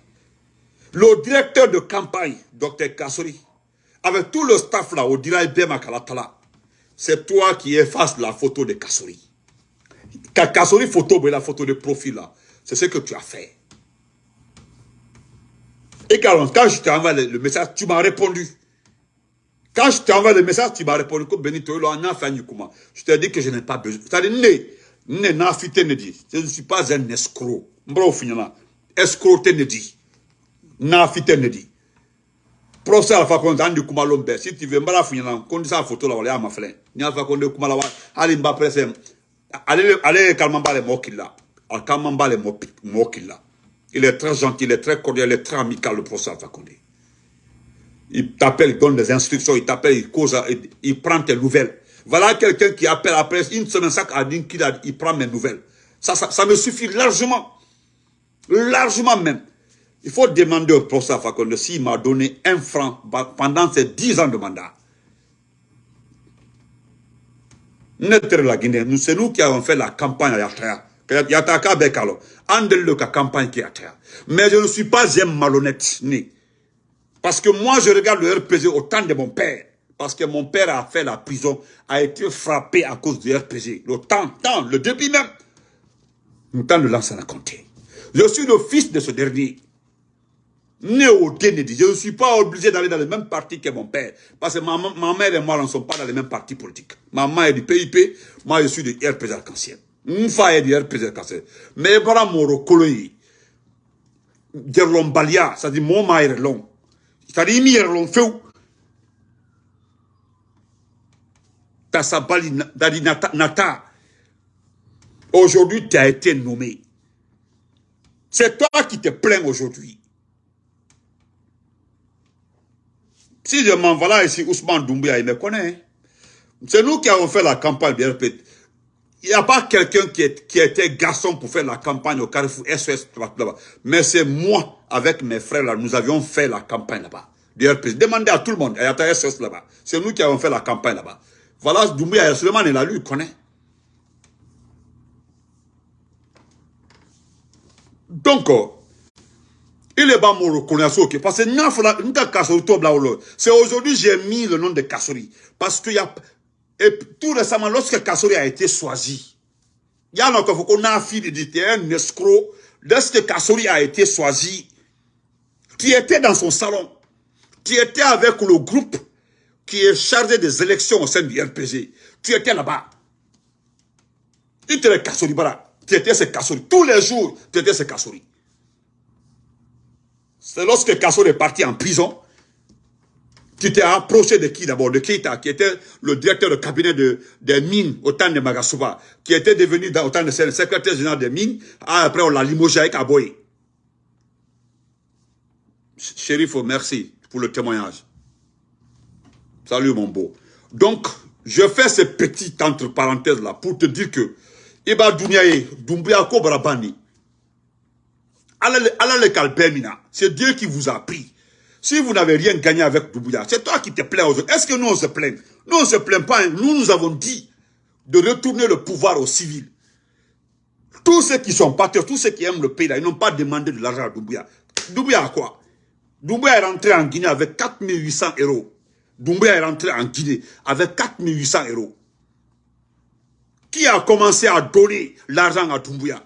A: Le directeur de campagne, Dr Kassori, avec tout le staff là, au Diraï Bema Kalatala, c'est toi qui effaces la photo de Kassori. Kassori photo, mais la photo de profil là, c'est ce que tu as fait. Et quand, je t'ai envoyé le message, tu m'as répondu. Quand je t'ai envoyé le message, tu m'as répondu que Benito, je t'ai dit que je n'ai pas besoin. C'est-à-dire, ne, ne, ne dit. Je ne suis pas un escroc. Mbro finana. Escroc ne dit. Nafite ne dit. Professeur Alpha Condé, Andy Kumalombe, si tu veux, mbara finana, qu'on dit ça photo là, on est à ma flin. Ni Alpha Condé Kumalawa, allez mba presse, allez, allez, calmement les mots qu'il a. Calmement les mots qu'il a. Il est très gentil, il est très cordial, il est très amical, le professeur Alpha Condé. Il t'appelle, il donne des instructions, il t'appelle, il cause, il, prend tes nouvelles. Voilà quelqu'un qui appelle après une semaine, ça a qu'il il prend mes nouvelles. Ça, ça, me suffit largement. Largement même. Il faut demander au professeur Fakonde s'il m'a donné un franc pendant ces dix ans de mandat. C'est nous qui avons fait la campagne à Yataya. Yataka Bekalo. Andel le campagne qui terre. Mais je ne suis pas un malhonnête. Ni. Parce que moi, je regarde le RPG au temps de mon père. Parce que mon père a fait la prison, a été frappé à cause du RPG. Le temps, temps, le début même. Le temps de l'ancien a compté. Je suis le fils de ce dernier. Né au Kennedy. Je ne suis pas obligé d'aller dans le même parti que mon père. Parce que ma, mère et moi ne sommes pas dans les mêmes partis politiques. Maman est du PIP, moi je suis du RPG Arc-en-Ciel. Mfa est du RPG Arc-en-Ciel. Mais voilà mon recoloyi. Gerlombalia, ça dit mon maire long. C'est-à-dire, il fait Nata. Aujourd'hui, tu as été nommé. C'est toi qui te plains aujourd'hui. Si je m'en voilà ici, Ousmane Doumbia, il me connaît. C'est nous qui avons fait la campagne BRP. Il n'y a pas quelqu'un qui, était garçon pour faire la campagne au Carrefour SOS là-bas. Mais c'est moi, avec mes frères là, nous avions fait la campagne là-bas. Demandez à tout le monde, il y a SOS là-bas. C'est nous qui avons fait la campagne là-bas. Voilà, Doumbouya, Suleiman est là, lui, il connaît. Donc, oh, il est pas mon reconnaissance, parce que c'est aujourd'hui j'ai mis le nom de Kassori. Parce qu'il y a, et tout récemment, lorsque Kassori a été choisi, il y a de un escroc, lorsque Kassori a été choisi, tu étais dans son salon, tu étais avec le groupe qui est chargé des élections au sein du RPG. Tu étais là-bas. Étais le Kassori Bara. Tu étais ce Kassori. Tous les jours, tu étais ce Kassori. C'est lorsque Kassori est parti en prison, tu t'es approché de qui d'abord? De Keita, qui était le directeur de cabinet de, des mines au temps de Magasuba, qui était devenu dans, au temps de secrétaire général des mines. Ah, après, on l'a limogé avec Aboye. Chérif, merci pour le témoignage. Salut mon beau. Donc, je fais ces petites entre parenthèses là pour te dire que Iba Douniaye, Doumbia Kobrabani, c'est Dieu qui vous a pris. Si vous n'avez rien gagné avec Doumbouya, c'est toi qui te plains aux autres. Est-ce que nous on se plaint? Nous on ne se plaint pas. Hein. Nous nous avons dit de retourner le pouvoir aux civils. Tous ceux qui sont patriotes, tous ceux qui aiment le pays, là, ils n'ont pas demandé de l'argent à Doumbouya. Doumbouya a quoi? Doumbouya est rentré en Guinée avec 4800 euros. Doumbouya est rentré en Guinée avec 4800 euros. Qui a commencé à donner l'argent à Doumbouya?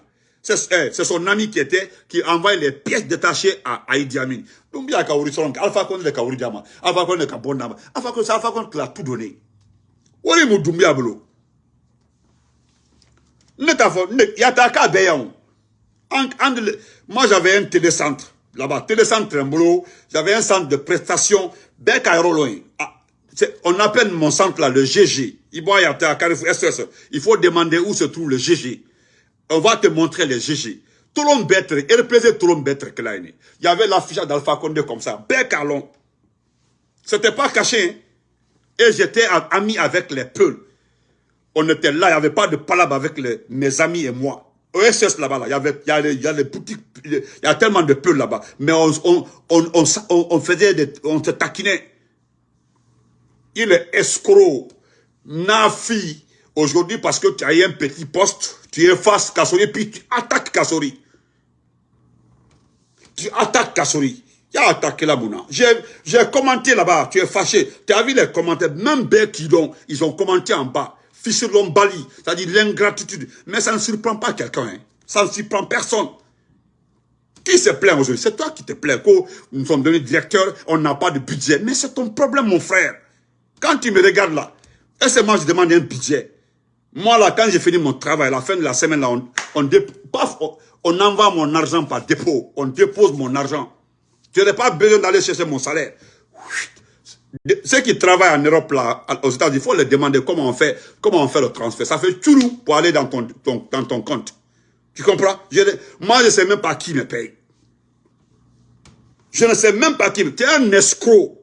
A: C'est son ami qui était, qui envoyait les pièces détachées à Aïdi Amin. Doumbouya Kaouri Solong, Alpha Condé de Kaouri Alpha Condé de Kabondama, Alpha Condé, Alpha Condé qui a tout donné. Où est mon Doumbouya Bolo Yataka Beyaon. Moi j'avais un télécentre là-bas, télécentre Trembolo, j'avais un centre de prestation, ah, on appelle mon centre là le GG. Il faut demander où se trouve le GG. On va te montrer le GG. Représente tout le monde bête. Il y avait l'affichage d'Alpha Condé comme ça, long. C'était pas caché. Hein. Et j'étais ami avec les Peuls. On était là, il n'y avait pas de palabre avec mes amis et moi. OSS là-bas, il y avait, il y a les, les boutiques, il y a tellement de peu là-bas. Mais on, on, on, on faisait des, on se taquinait. Il est escroc, nafi. Aujourd'hui, parce que tu as eu un petit poste, tu effaces Kassori, puis tu attaques Kassori. Tu attaques Kassori. Il a attaqué la Mouna? J'ai commenté là-bas, tu es fâché. Tu as vu les commentaires, même Bekidon, ils ont commenté en bas sur Bali, c'est-à-dire l'ingratitude. Mais ça ne surprend pas quelqu'un. Hein. Ça ne surprend personne. Qui se plaint aujourd'hui? C'est toi qui te plains. Nous sommes devenus directeurs, on n'a pas de budget. Mais c'est ton problème, mon frère. Quand tu me regardes là, est-ce que moi je demande un budget? Moi là, quand j'ai fini mon travail, à la fin de la semaine, là, on, on, envoie mon argent par dépôt. On dépose mon argent. Tu n'as pas besoin d'aller chercher mon salaire. Ceux qui travaillent en Europe, là, aux États-Unis, il faut leur demander comment on fait, comment on fait le transfert. Ça fait tout pour aller dans ton, dans ton compte. Tu comprends? Moi, je ne sais même pas qui me paye. Je ne sais même pas qui me Tu es un escroc.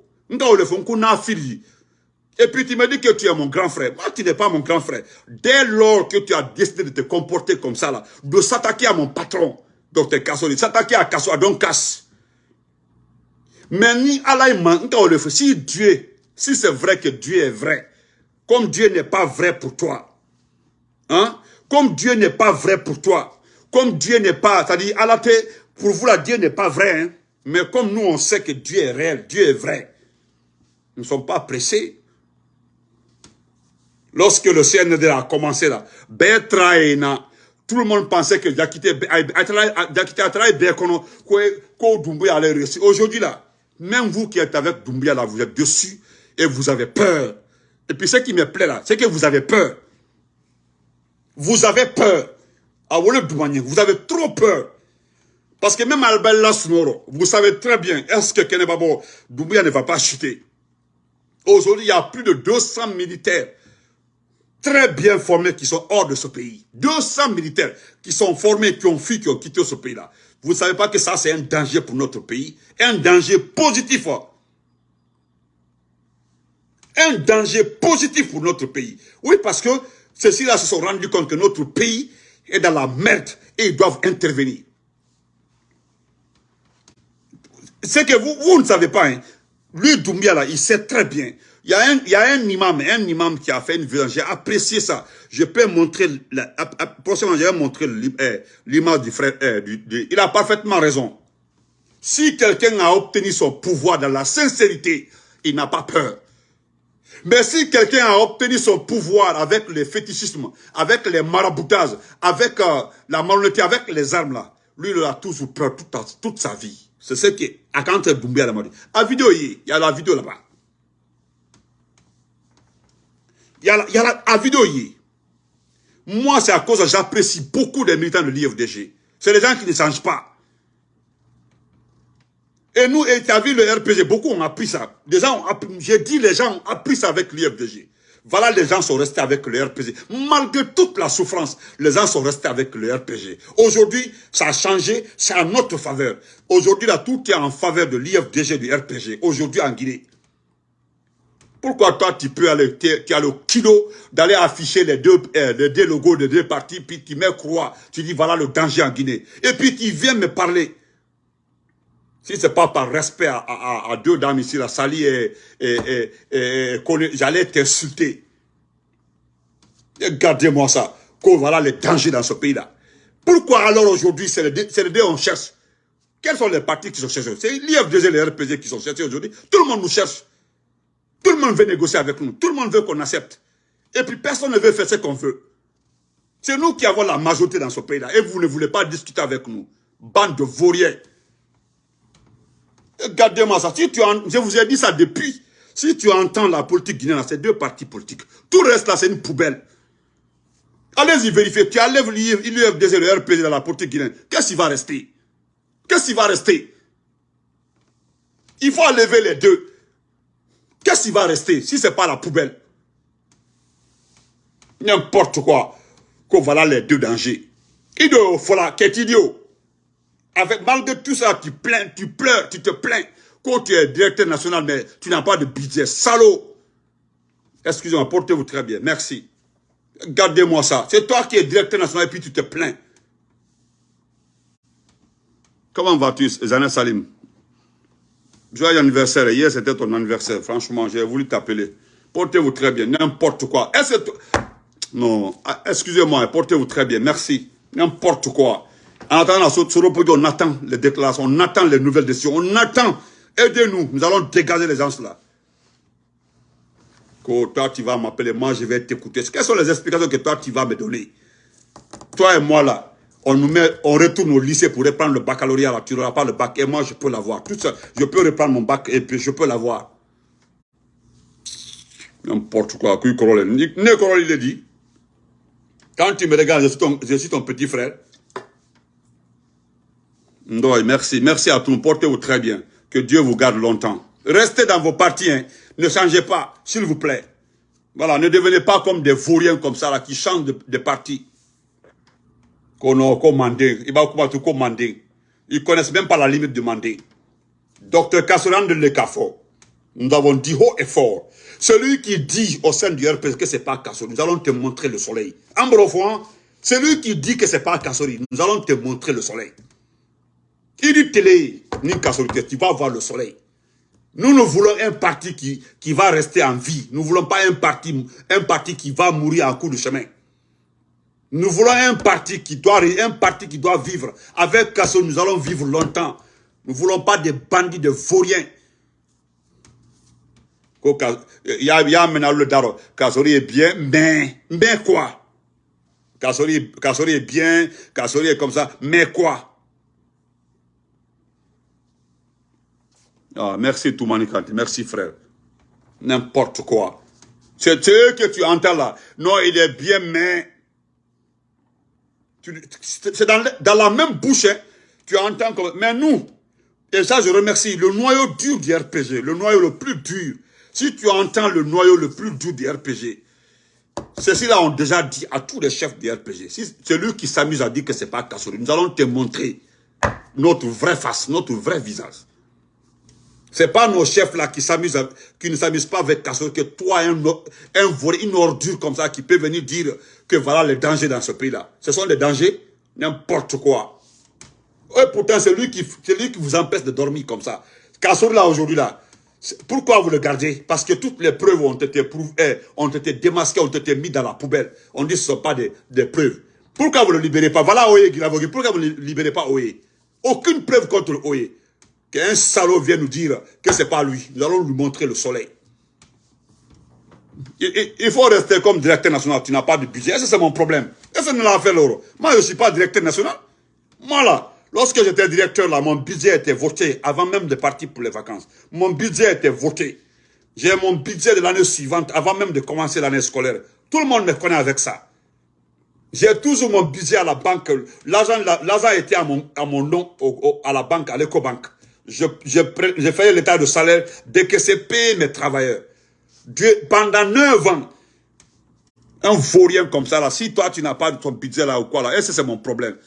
A: Et puis tu me dis que tu es mon grand frère. Moi, tu n'es pas mon grand frère. Dès lors que tu as décidé de te comporter comme ça, là, de s'attaquer à mon patron, Dr Kassoli, s'attaquer à Kasso, à Don mais ni Allah si Dieu, si c'est vrai que Dieu est vrai, comme Dieu n'est pas vrai pour toi, hein, comme Dieu n'est pas vrai pour toi, comme Dieu n'est pas, c'est-à-dire Allah, pour vous là, Dieu n'est pas vrai, hein, mais comme nous on sait que Dieu est réel, Dieu est vrai, nous ne sommes pas pressés. Lorsque le CND a commencé là, tout le monde pensait que Yakite Bekono, que allait réussir. Aujourd'hui là, même vous qui êtes avec Doumbia là, vous êtes dessus et vous avez peur. Et puis ce qui me plaît là, c'est que vous avez peur. Vous avez peur. Ah, vous avez trop peur. Parce que même Albert Lasnoro, vous savez très bien, est-ce que Kenebabo Doumbia ne va pas chuter? Aujourd'hui, il y a plus de 200 militaires très bien formés qui sont hors de ce pays. 200 militaires qui sont formés, qui ont fui, qui ont quitté ce pays-là. Vous ne savez pas que ça, c'est un danger pour notre pays. Un danger positif. Un danger positif pour notre pays. Oui, parce que Ceux-ci-là se sont rendus compte que notre pays est dans la merde et ils doivent intervenir. C'est que vous, vous ne savez pas, hein. lui Doumbia là, il sait très bien. Il y, a un, il y a un imam, un imam qui a fait une vidéo, j'ai apprécié ça. Je peux montrer, la, prochainement je vais montrer eh, l'image du frère, eh, du, il a parfaitement raison. Si quelqu'un a obtenu son pouvoir dans la sincérité, il n'a pas peur. Mais si quelqu'un a obtenu son pouvoir avec le fétichisme, avec les maraboutages, avec euh, la malhonnêteté, avec les armes là, lui, il a toujours peur toute, toute sa vie. C'est ce qui est à Doumbia la. À vidéo, il y a la vidéo là-bas. Il y a, la, vidéo, Moi, c'est à cause j'apprécie beaucoup des militants de l'IFDG. C'est les gens qui ne changent pas. Et nous, tu as vu le RPG, beaucoup ont appris ça. J'ai dit les gens ont appris ça avec l'IFDG. Voilà, les gens sont restés avec le RPG. Malgré toute la souffrance, les gens sont restés avec le RPG. Aujourd'hui, ça a changé, c'est en notre faveur. Aujourd'hui, là, tout est en faveur de l'IFDG, du RPG. Aujourd'hui, en Guinée. Pourquoi toi, tu peux aller, tu as le kilo d'aller afficher les deux, euh, les deux logos de deux partis, puis tu mets croix, tu dis voilà le danger en Guinée. Et puis tu viens me parler si ce n'est pas par respect à, deux dames ici, la Sali et, et, j'allais t'insulter. Regardez-moi ça. voilà les dangers dans ce pays-là. Pourquoi alors aujourd'hui, c'est les, deux on cherche? Quels sont les partis qui sont cherchés C'est l'IFDG et les RPG qui sont cherchés aujourd'hui. Tout le monde nous cherche. Tout le monde veut négocier avec nous. Tout le monde veut qu'on accepte. Et puis personne ne veut faire ce qu'on veut. C'est nous qui avons la majorité dans ce pays-là. Et vous ne voulez pas discuter avec nous. Bande de vauriens. Regardez-moi ça. Je vous ai dit ça depuis. Si tu entends la politique guinéenne, c'est deux partis politiques. Tout le reste là, c'est une poubelle. Allez-y vérifier. Tu enlèves l'UFDZ, le RPG dans la politique guinéenne. Qu'est-ce qui va rester? Qu'est-ce qui va rester? Il faut enlever les deux. Qu'est-ce qui va rester si ce n'est pas la poubelle? N'importe quoi. Que voilà les deux dangers. Idiot, voilà, qu'est idiot avec, malgré tout ça, tu plains, tu pleures, tu te plains. Quand tu es directeur national, mais tu n'as pas de budget. Salaud Excusez-moi, portez-vous très bien. Merci. Gardez-moi ça. C'est toi qui es directeur national et puis tu te plains. Comment vas-tu, Zanet Salim? Joyeux anniversaire. Hier, c'était ton anniversaire. Franchement, j'ai voulu t'appeler. Portez-vous très bien. N'importe quoi. Non, ah, excusez-moi. Portez-vous très bien. Merci. N'importe quoi. En attendant on attend les déclarations, on attend les nouvelles décisions, on attend. Aidez-nous, nous allons dégager les gens là. Toi, tu vas m'appeler, moi, je vais t'écouter. Quelles sont les explications que toi, tu vas me donner? Toi et moi, là, on nous met, on retourne au lycée pour reprendre le baccalauréat, tu n'auras pas le bac, et moi, je peux l'avoir. Tout ça, je peux reprendre mon bac, et je peux l'avoir. N'importe quoi, Né il dit. Quand tu me regardes, je suis ton petit frère. Merci. Merci à tous. Portez-vous très bien. Que Dieu vous garde longtemps. Restez dans vos partis. Hein. Ne changez pas, s'il vous plaît. Voilà, ne devenez pas comme des vauriens comme ça, là, qui changent de, partis. Qu'on a commandé. Il va tout commander. Ils connaissent même pas la limite de mandat. Docteur Kassoran de Lekafo. Nous avons dit haut et fort. Celui qui dit au sein du RPS que c'est pas Kassori, nous allons te montrer le soleil. Ambrofouan, celui qui dit que c'est pas Kassori, nous allons te montrer le soleil. Il dit télé, ni tu vas voir le soleil. Nous, nous voulons un parti qui, qui va rester en vie. Nous ne voulons pas un parti, un parti qui va mourir en cours de chemin. Nous voulons un parti qui doit, un parti qui doit vivre. Avec Kasso, nous allons vivre longtemps. Nous ne voulons pas des bandits, de vauriens. Il y a, maintenant le daro. Kassori est bien, mais, mais quoi? Kassori, est bien, Kassori est comme ça, mais quoi? Ah, merci Toumani Kanti, merci frère. N'importe quoi. C'est ce que tu entends là. Non, il est bien, mais... C'est dans, la même bouche, hein. tu entends comme... Mais nous, et ça je remercie, le noyau dur du RPG, le noyau le plus dur, si tu entends le noyau le plus dur du RPG, ceux-ci-là ont déjà dit à tous les chefs du RPG, si celui qui s'amuse à dire que c'est pas Kassori, nous allons te montrer notre vraie face, notre vrai visage. C'est pas nos chefs là qui s'amusent, qui ne s'amusent pas avec Kassor, que toi, un, volé, une ordure comme ça, qui peut venir dire que voilà les dangers dans ce pays-là. Ce sont des dangers, n'importe quoi. Et pourtant, c'est lui, qui, lui qui vous empêche de dormir comme ça. Kassor là, aujourd'hui là, pourquoi vous le gardez? Parce que toutes les preuves ont été prouvées, eh, ont été démasquées, ont été mises dans la poubelle. On dit que ce ne sont pas des, preuves. Pourquoi vous ne le libérez pas? Voilà Oye. Pourquoi vous ne libérez pas Oye? Aucune preuve contre Oye. Qu'un salaud vienne nous dire que ce n'est pas lui. Nous allons lui montrer le soleil. Il, faut rester comme directeur national. Tu n'as pas de budget. c'est mon problème? Est-ce que nous l'avons fait l'euro Moi, je ne suis pas directeur national. Moi, là, Lorsque j'étais directeur là, mon budget était voté avant même de partir pour les vacances. Mon budget était voté. J'ai mon budget de l'année suivante avant même de commencer l'année scolaire. Tout le monde me connaît avec ça. J'ai toujours mon budget à la banque. L'argent était à mon, à mon nom à la banque, à l'écobanque. Je, je, je faisais l'état de salaire dès que c'est payé mes travailleurs. pendant 9 ans, un vaurien comme ça, là, si toi tu n'as pas ton budget là ou quoi là, et c'est mon problème?